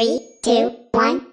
Three, two, one,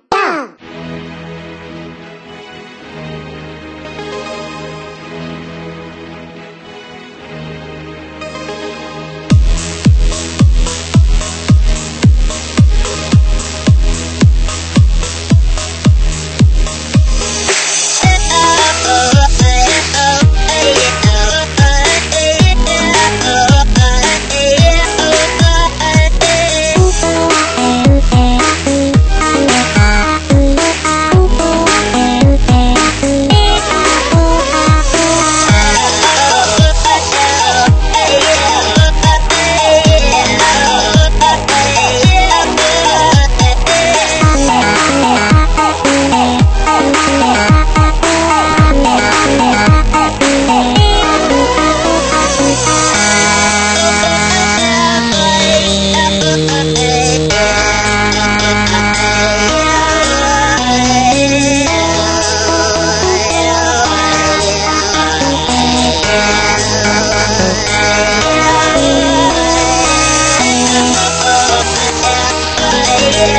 Yeah.